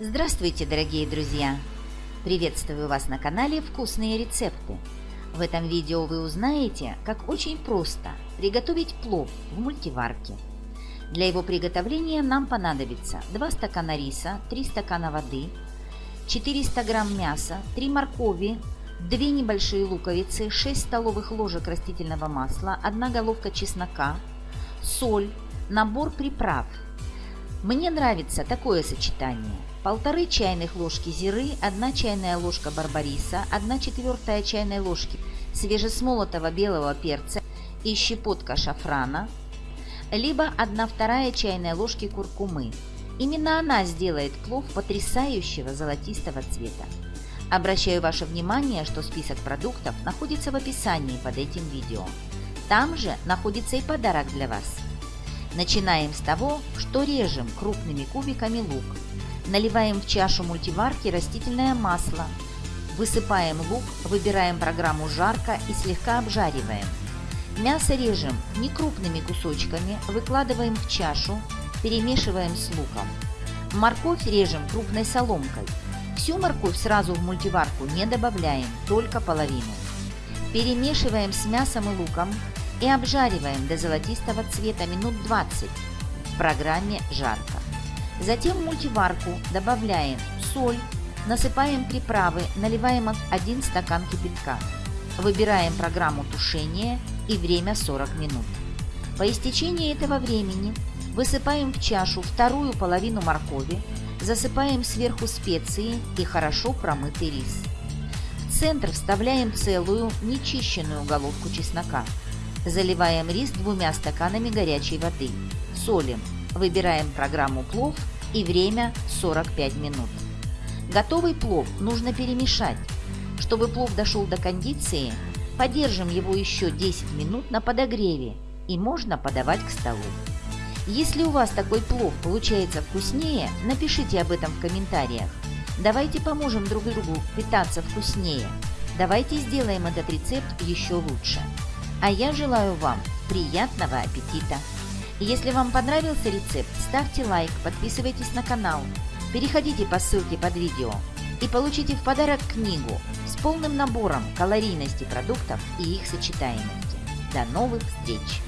Здравствуйте, дорогие друзья! Приветствую вас на канале «Вкусные рецепты». В этом видео вы узнаете, как очень просто приготовить плов в мультиварке. Для его приготовления нам понадобится 2 стакана риса, 3 стакана воды, 400 грамм мяса, 3 моркови, 2 небольшие луковицы, 6 столовых ложек растительного масла, 1 головка чеснока, соль, набор приправ. Мне нравится такое сочетание. Полторы чайных ложки зиры, 1 чайная ложка барбариса, 1 четвертая чайной ложки свежесмолотого белого перца и щепотка шафрана, либо 1 вторая чайная ложки куркумы. Именно она сделает плов потрясающего золотистого цвета. Обращаю ваше внимание, что список продуктов находится в описании под этим видео. Там же находится и подарок для вас. Начинаем с того, что режем крупными кубиками лук. Наливаем в чашу мультиварки растительное масло. Высыпаем лук, выбираем программу «Жарко» и слегка обжариваем. Мясо режем не крупными кусочками, выкладываем в чашу, перемешиваем с луком. Морковь режем крупной соломкой. Всю морковь сразу в мультиварку не добавляем, только половину. Перемешиваем с мясом и луком и обжариваем до золотистого цвета минут 20 в программе «Жарко». Затем в мультиварку добавляем соль, насыпаем приправы, наливаем 1 стакан кипятка. Выбираем программу тушения и время 40 минут. По истечении этого времени высыпаем в чашу вторую половину моркови, засыпаем сверху специи и хорошо промытый рис. В центр вставляем целую нечищенную головку чеснока. Заливаем рис двумя стаканами горячей воды. Солим. Выбираем программу плов и время 45 минут. Готовый плов нужно перемешать. Чтобы плов дошел до кондиции, подержим его еще 10 минут на подогреве и можно подавать к столу. Если у вас такой плов получается вкуснее, напишите об этом в комментариях. Давайте поможем друг другу питаться вкуснее. Давайте сделаем этот рецепт еще лучше. А я желаю вам приятного аппетита! Если вам понравился рецепт, ставьте лайк, подписывайтесь на канал, переходите по ссылке под видео и получите в подарок книгу с полным набором калорийности продуктов и их сочетаемости. До новых встреч!